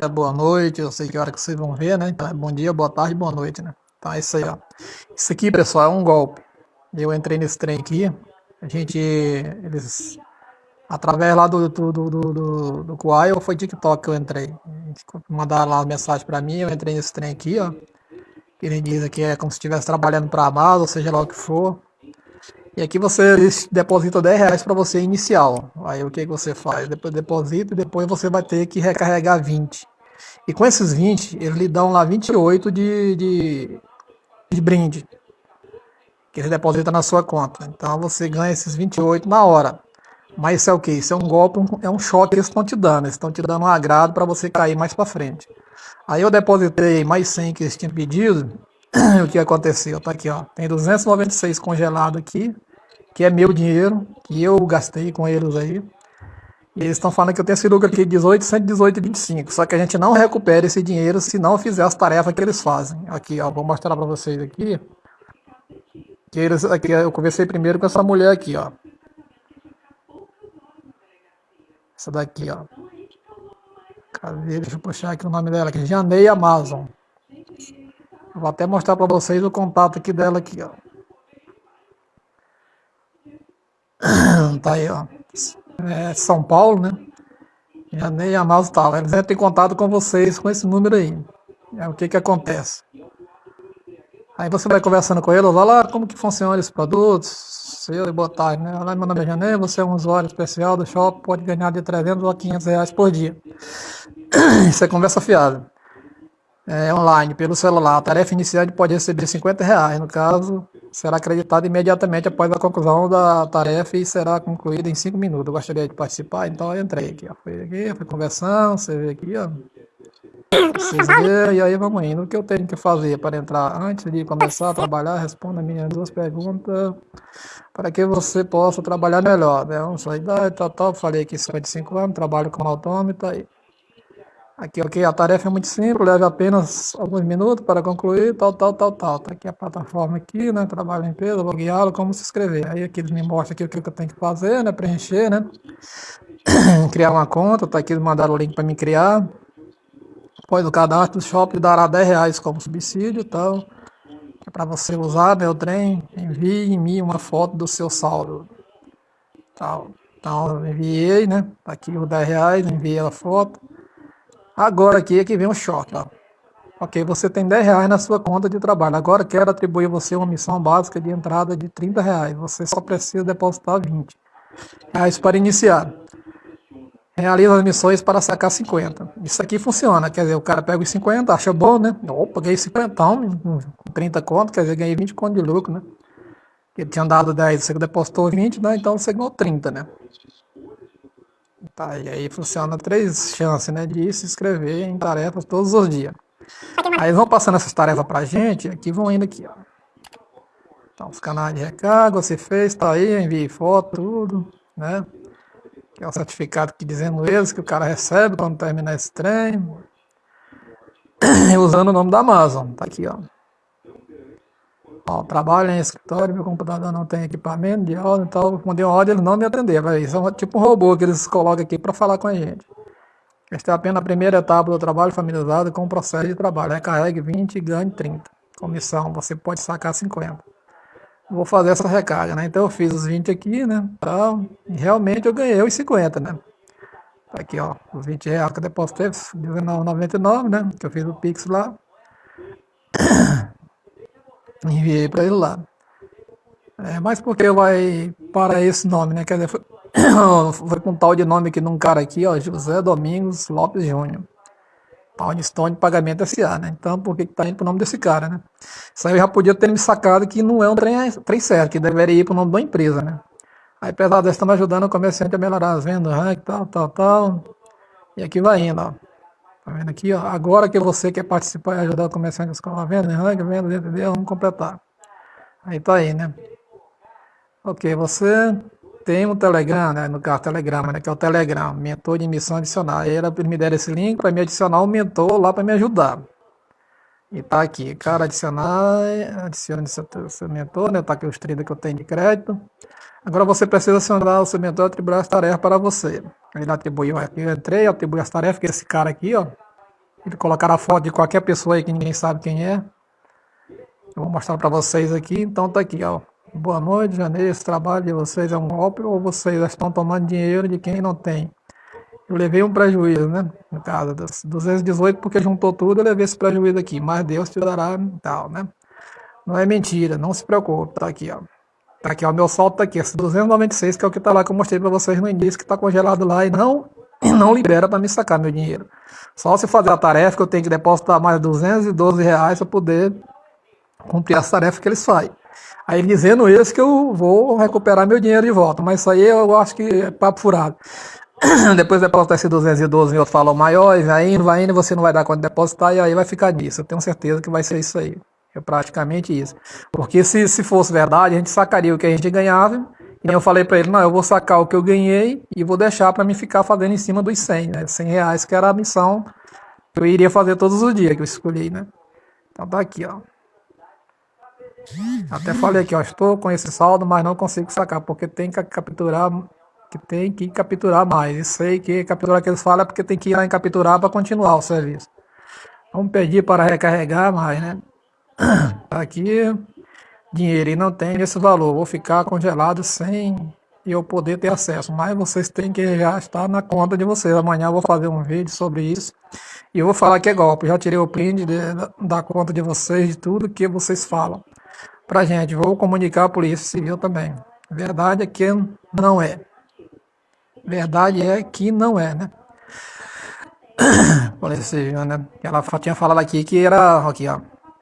dia, boa noite, eu sei que hora que vocês vão ver, né? Então é bom dia, boa tarde, boa noite, né? Então é isso aí, ó. Isso aqui, pessoal, é um golpe. Eu entrei nesse trem aqui, a gente, eles, através lá do, do, do, do, do Kuai, ou foi TikTok que eu entrei. Mandaram lá a mensagem pra mim, eu entrei nesse trem aqui, ó. Ele diz que é como se estivesse trabalhando pra Amazon, seja lá o que for. E aqui você deposita 10 reais para você inicial. Aí o que, que você faz? Depois deposita e depois você vai ter que recarregar 20. E com esses 20, eles lhe dão lá 28 de, de, de brinde. Que eles depositam na sua conta. Então você ganha esses 28 na hora. Mas isso é o que? Isso é um golpe, é um choque que eles estão te dando. Eles estão te dando um agrado para você cair mais para frente. Aí eu depositei mais 100 que eles tinham pedido. o que aconteceu? Tá aqui, ó. Tem 296 congelado aqui, que é meu dinheiro, que eu gastei com eles aí. E eles estão falando que eu tenho esse lucro aqui de 18, 118 e 25. Só que a gente não recupera esse dinheiro se não fizer as tarefas que eles fazem. Aqui, ó, vou mostrar para vocês aqui. Que eles, aqui, eu conversei primeiro com essa mulher aqui, ó. Essa daqui, ó. Cadê? Deixa eu puxar aqui o nome dela aqui. Janei Amazon. Vou até mostrar para vocês o contato aqui dela aqui, ó. Tá aí, ó. É São Paulo, né? Janei Amazon tal. Eles entram em contato com vocês com esse número aí. É o que que acontece. Aí você vai conversando com eles, olha lá como que funciona esses produtos, seu e botar, né? Olha lá, meu nome é Janei, você é um usuário especial do shopping, pode ganhar de 300 a 500 reais por dia. Isso é conversa fiada é, online pelo celular, a tarefa iniciante pode receber 50 reais. No caso, será acreditada imediatamente após a conclusão da tarefa e será concluída em 5 minutos. Eu gostaria de participar, então eu entrei aqui. Ó. Fui aqui, fui conversando, você vê aqui, ó. Vocês e aí vamos indo. O que eu tenho que fazer para entrar antes de começar a trabalhar? Responda minhas duas perguntas para que você possa trabalhar melhor. Né? Sua idade, tal, tal. Falei que 55 anos, trabalho como autônomo, tá. Aqui, ok, a tarefa é muito simples, leva apenas alguns minutos para concluir, tal, tal, tal, tal. Tá aqui a plataforma aqui, né, trabalho em empresa, vou guiá-lo, como se inscrever. Aí aqui eles me mostram aqui o que eu tenho que fazer, né, preencher, né, criar uma conta, tá aqui, mandaram o link para me criar. Após o cadastro, o shopping dará 10 reais como subsídio, tal. É para você usar, né, trem, envie mim uma foto do seu saldo. Tal. Então, enviei, né, tá aqui os 10 reais, enviei a foto. Agora aqui é que vem o choque. Ó. Ok, você tem 10 reais na sua conta de trabalho. Agora quero atribuir você uma missão básica de entrada de 30 reais. Você só precisa depositar 20 reais para iniciar. Realiza as missões para sacar 50. Isso aqui funciona. Quer dizer, o cara pega os 50, acha bom, né? Opa, ganhei 50 com 30 conto, quer dizer, ganhei 20 conto de lucro, né? Ele tinha dado 10, você depositou 20, né? Então você ganhou 30, né? Tá, e aí funciona três chances, né, de se inscrever em tarefas todos os dias. Aí eles vão passando essas tarefas pra gente, aqui vão indo aqui, ó. Então, os canais de recarga, você fez, tá aí, enviei foto, tudo, né? Que é o certificado que dizendo eles que o cara recebe quando terminar esse trem. Usando o nome da Amazon, tá aqui, ó. Ó, trabalho em escritório, meu computador não tem equipamento de áudio, então responder uma ordem, ele não me atender. Isso é tipo um robô que eles colocam aqui para falar com a gente. Esta é apenas a primeira etapa do trabalho familiarizado com o processo de trabalho. Recarregue 20 e ganhe 30. Comissão, você pode sacar 50. Vou fazer essa recarga, né? Então eu fiz os 20 aqui, né? Então, realmente eu ganhei os 50, né? Tá aqui, ó, os 20 reais que eu depositei, R$19,99, né? Que eu fiz o Pix lá. Enviei para ele lá. É, mas porque vai para esse nome, né? Quer dizer, foi, foi com um tal de nome aqui num cara aqui, ó, José Domingos Lopes Júnior. Pound Stone Pagamento SA, né? Então, por que tá indo pro nome desse cara, né? Isso aí eu já podia ter me sacado que não é um trem, trem certo, que deveria ir pro nome da empresa, né? Aí, apesar dessa, estamos ajudando o comerciante a melhorar as vendas, ranking, tal, tal, tal. E aqui vai indo, ó. Tá vendo aqui, ó? Agora que você quer participar e ajudar o comerciante a escola venda, venda, venda, entendeu? Vamos completar. Aí tá aí, né? Ok, você tem um Telegram, né? No caso, Telegram, né? Que é o Telegram, mentor de emissão adicional. Aí ela me deram esse link para me adicionar um mentor lá para me ajudar. E tá aqui, cara, adicionar, adicione seu, seu mentor, né? Tá aqui os 30 que eu tenho de crédito. Agora você precisa acionar o seu mentor atribuir as tarefas para você. Ele atribuiu aqui, eu entrei, atribuí as tarefas, que esse cara aqui, ó, Ele colocar a foto de qualquer pessoa aí que ninguém sabe quem é. Eu vou mostrar para vocês aqui. Então tá aqui, ó. Boa noite, janeiro. Esse trabalho de vocês é um golpe ou vocês estão tomando dinheiro de quem não tem? Eu levei um prejuízo, né? No caso, 218, porque juntou tudo, eu levei esse prejuízo aqui. Mas Deus te dará tal, né? Não é mentira, não se preocupe. Tá aqui, ó. Tá aqui, ó. Meu saldo tá aqui, esse 296, que é o que tá lá que eu mostrei para vocês no início, que tá congelado lá e não, não libera para me sacar meu dinheiro. Só se fazer a tarefa que eu tenho que depositar mais 212 reais para poder cumprir as tarefas que eles fazem. Aí dizendo isso que eu vou recuperar meu dinheiro de volta. Mas isso aí eu acho que é papo furado. Depois depositar esse 212 em outro falou maior, e vai indo, vai indo, você não vai dar de depositar, e aí vai ficar nisso. Eu tenho certeza que vai ser isso aí. É praticamente isso. Porque se, se fosse verdade, a gente sacaria o que a gente ganhava, e eu falei para ele, não, eu vou sacar o que eu ganhei e vou deixar para me ficar fazendo em cima dos 100, né? 100 reais, que era a missão que eu iria fazer todos os dias que eu escolhi, né? Então tá aqui, ó. Até falei aqui, ó, estou com esse saldo, mas não consigo sacar, porque tem que capturar, que tem que capturar mais. E sei que capturar que eles falam é porque tem que ir lá em capturar para continuar o serviço. Vamos pedir para recarregar mais, né? Aqui, dinheiro e não tem esse valor. Vou ficar congelado sem eu poder ter acesso. Mas vocês têm que já estar na conta de vocês. Amanhã eu vou fazer um vídeo sobre isso. E eu vou falar que é golpe. Já tirei o print de, da conta de vocês, de tudo que vocês falam pra gente. Vou comunicar a Polícia Civil também. Verdade é que não é. Verdade é que não é, né? Polícia Civil, né? Ela tinha falado aqui que era, aqui ó,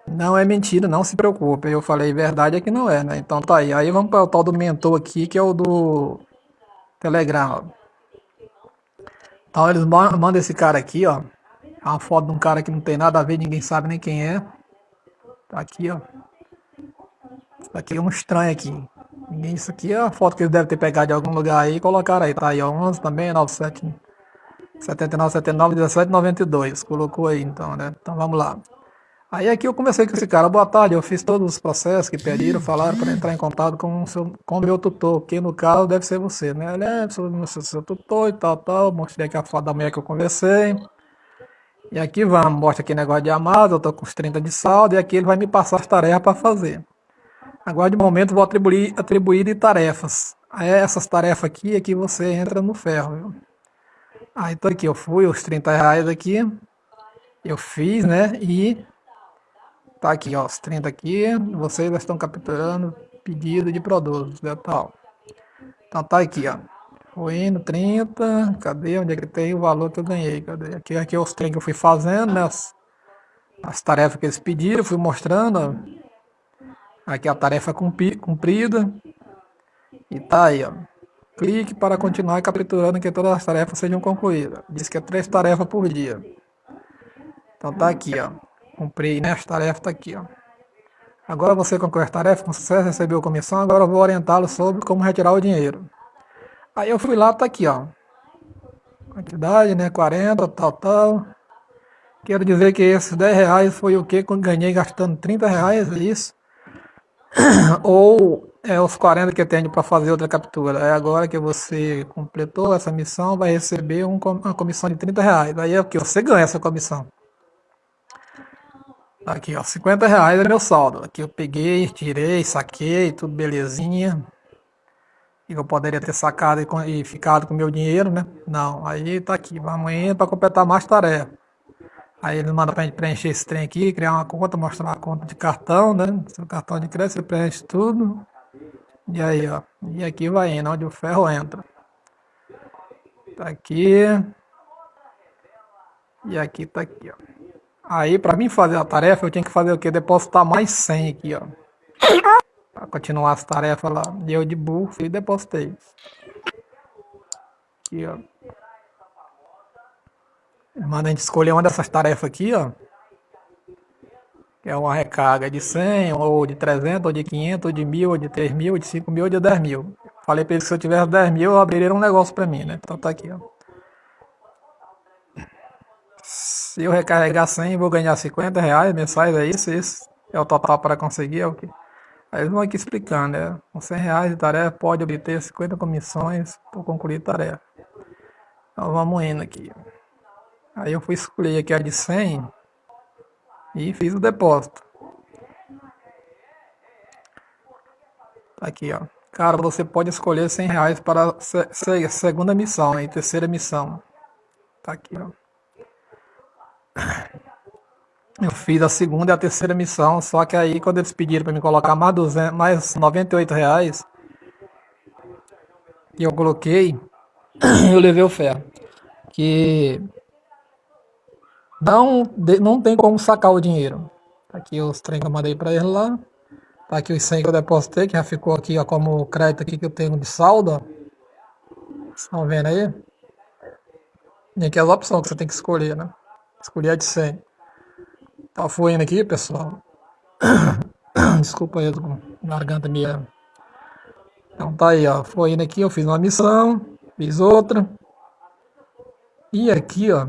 não é mentira, não se preocupe. Eu falei, verdade é que não é, né? Então tá aí. Aí vamos para o tal do mentor aqui, que é o do Telegram. Então eles mandam esse cara aqui, ó. É uma foto de um cara que não tem nada a ver, ninguém sabe nem quem é. Tá aqui, ó. Isso aqui é um estranho aqui. Isso aqui é a foto que eles devem ter pegado de algum lugar aí e colocaram aí. Tá aí, ó. 11 também, 97, 79, 79, 17, 92. Colocou aí, então, né? Então vamos lá. Aí aqui eu comecei com esse cara, boa tarde, eu fiz todos os processos que pediram, falaram para entrar em contato com o seu, com meu tutor, que no caso deve ser você, né? Ele é seu, seu tutor e tal, tal, mostrei aqui a foto da mulher que eu conversei. E aqui vamos, mostra aqui negócio de amado, eu tô com os 30 de saldo, e aqui ele vai me passar as tarefas para fazer. Agora de momento vou atribuir, atribuir de tarefas. Aí essas tarefas aqui é que você entra no ferro, viu? Aí tô aqui, eu fui, os 30 reais aqui, eu fiz, né? E Tá aqui, ó, os 30 aqui, vocês estão capturando pedido de produtos, né, tal. Então tá aqui, ó. Fui indo 30, cadê? Onde é que tem o valor que eu ganhei? Cadê? Aqui, aqui é os trem que eu fui fazendo, né? As, as tarefas que eles pediram, fui mostrando. Aqui a tarefa cumprida. E tá aí, ó. Clique para continuar capturando que todas as tarefas sejam concluídas. Diz que é três tarefas por dia. Então tá aqui, ó. Comprei, né? As tarefas tá aqui, ó. Agora você concluiu as tarefas com sucesso, recebeu comissão, agora eu vou orientá-lo sobre como retirar o dinheiro. Aí eu fui lá, tá aqui, ó. Quantidade, né? 40, tal, tal. Quero dizer que esses 10 reais foi o que eu ganhei gastando 30 reais, é isso? Ou é os 40 que eu tenho para fazer outra captura. É agora que você completou essa missão, vai receber um, uma comissão de 30 reais. Aí é o que? Você ganha essa comissão. Aqui, ó, 50 reais é meu saldo. Aqui eu peguei, tirei, saquei, tudo belezinha. E eu poderia ter sacado e, e ficado com meu dinheiro, né? Não, aí tá aqui, vamos indo para completar mais tarefa. Aí ele manda pra gente preencher esse trem aqui, criar uma conta, mostrar a conta de cartão, né? Seu cartão de crédito, você preenche tudo. E aí, ó. E aqui vai indo, onde o ferro entra. Tá aqui. E aqui tá aqui, ó. Aí, para mim fazer a tarefa, eu tinha que fazer o quê? Depositar mais 100 aqui, ó. Pra continuar as tarefas lá. E eu de burro e depositei. Aqui, ó. Manda a gente escolher uma dessas tarefas aqui, ó. Que é uma recarga de 100, ou de 300, ou de 500, ou de 1000, ou de 3 mil, ou de 5 mil, ou de 10 mil. Falei pra eles que se eu tivesse 10 mil, abriria um negócio pra mim, né? Então tá aqui, ó. Se eu recarregar 100, vou ganhar 50 reais mensais, é isso? Isso é o total para conseguir, é o que? Aí eles vão aqui explicando, né? Com 100 reais de tarefa, pode obter 50 comissões por concluir tarefa. Então vamos indo aqui. Aí eu fui escolher aqui a de 100 e fiz o depósito. Tá aqui, ó. Cara, você pode escolher 100 reais para a segunda missão e terceira missão. Tá aqui, ó. Eu fiz a segunda e a terceira missão, só que aí quando eles pediram para me colocar mais, 200, mais 98 reais, e eu coloquei, eu levei o ferro. Que não, não tem como sacar o dinheiro. Tá aqui os trem que eu mandei para ele lá. Tá aqui os 100 que eu depositei, que já ficou aqui ó, como crédito aqui que eu tenho de saldo. Estão vendo aí? E aqui as opções que você tem que escolher, né? Escolher a de 100. Tá fluindo aqui, pessoal. Desculpa aí, garganta minha. Então tá aí, ó. Fluindo aqui, eu fiz uma missão, fiz outra. E aqui, ó,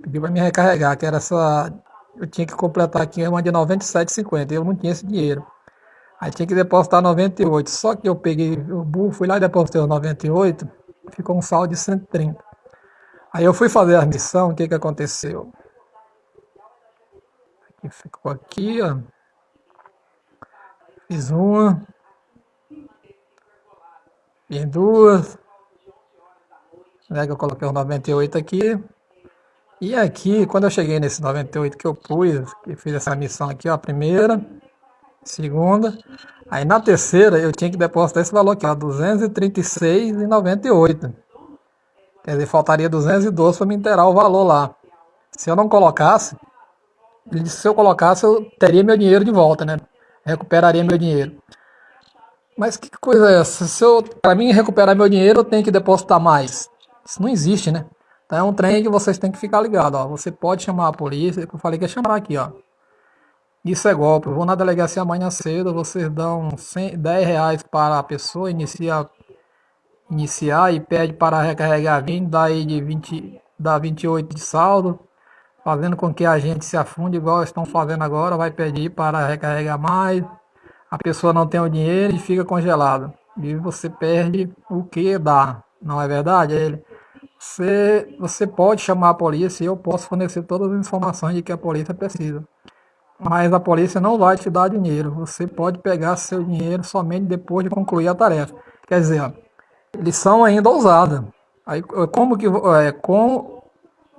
pediu para me recarregar, que era essa. Eu tinha que completar aqui uma de 97,50. Eu não tinha esse dinheiro. Aí tinha que depositar 98. Só que eu peguei o burro, fui lá e depositei os 98. Ficou um saldo de 130. Aí eu fui fazer a missão, o que que aconteceu? Aqui ficou aqui, ó. Fiz uma. Fiz duas. Né, que eu coloquei os 98 aqui. E aqui, quando eu cheguei nesse 98 que eu pus, que fiz essa missão aqui, ó, a primeira, segunda, aí na terceira eu tinha que depositar esse valor aqui, ó, 236,98. Quer dizer, faltaria 212 para me inteirar o valor lá. Se eu não colocasse, ele disse se eu colocasse eu teria meu dinheiro de volta, né? Recuperaria meu dinheiro. Mas que coisa é essa? Se eu, para mim recuperar meu dinheiro, eu tenho que depositar mais. Isso não existe, né? Então é um trem que vocês têm que ficar ligados. Ó. Você pode chamar a polícia, eu falei que ia chamar aqui, ó. Isso é golpe. Eu vou na delegacia amanhã cedo, vocês dão 100, 10 reais para a pessoa iniciar, iniciar e pede para recarregar 20, daí de 20, dá 28 de saldo, fazendo com que a gente se afunde igual estão fazendo agora, vai pedir para recarregar mais. A pessoa não tem o dinheiro e fica congelado. E você perde o que dá. Não é verdade? Ele você, você pode chamar a polícia e eu posso fornecer todas as informações de que a polícia precisa. Mas a polícia não vai te dar dinheiro. Você pode pegar seu dinheiro somente depois de concluir a tarefa. Quer dizer, eles são ainda ousados. Aí, como que é, como,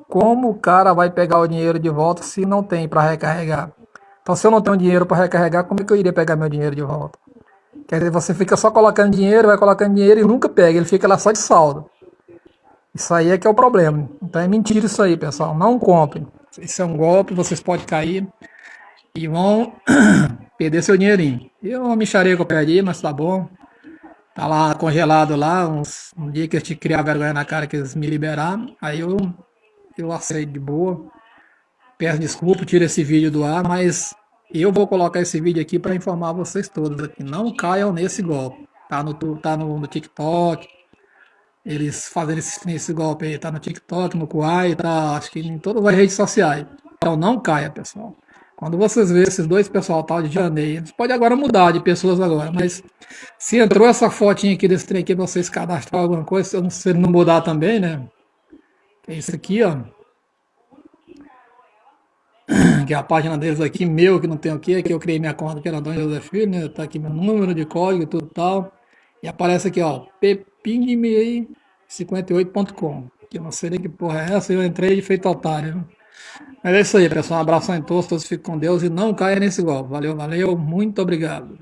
como o cara vai pegar o dinheiro de volta se não tem para recarregar? Então, se eu não tenho dinheiro para recarregar, como é que eu iria pegar meu dinheiro de volta? Quer dizer, você fica só colocando dinheiro, vai colocando dinheiro e nunca pega. Ele fica lá só de saldo. Isso aí é que é o problema. Então é mentira isso aí, pessoal. Não comprem. Isso é um golpe, vocês podem cair e vão perder seu dinheirinho. Eu uma mixaria que eu perdi, mas tá bom. Tá lá congelado lá, uns, um dia que eu te criar vergonha na cara que eles me liberaram. Aí eu, eu aceito de boa. Peço desculpa, tiro esse vídeo do ar, mas eu vou colocar esse vídeo aqui para informar vocês todos aqui. Não caiam nesse golpe. Tá no, tá no, no TikTok, eles fazendo esse, esse golpe aí, tá no TikTok, no Kuai, tá acho que em todas as redes sociais. Então não caia, pessoal. Quando vocês verem esses dois pessoal tal de janeiro, pode agora mudar de pessoas agora, mas se entrou essa fotinha aqui desse trem aqui vocês cadastrar alguma coisa, se não mudar também, né? É isso aqui, ó. Que é a página deles aqui, meu, que não tem o que, aqui eu criei minha conta que era Dom José Filho, né? Tá aqui meu número de código e tudo tal. E aparece aqui, ó, pepingme58.com. Que eu não sei nem que porra é essa, eu entrei de feito otário. Mas é isso aí, pessoal. Um abraço em todos, todos fiquem com Deus e não caia nesse golpe. Valeu, valeu, muito obrigado.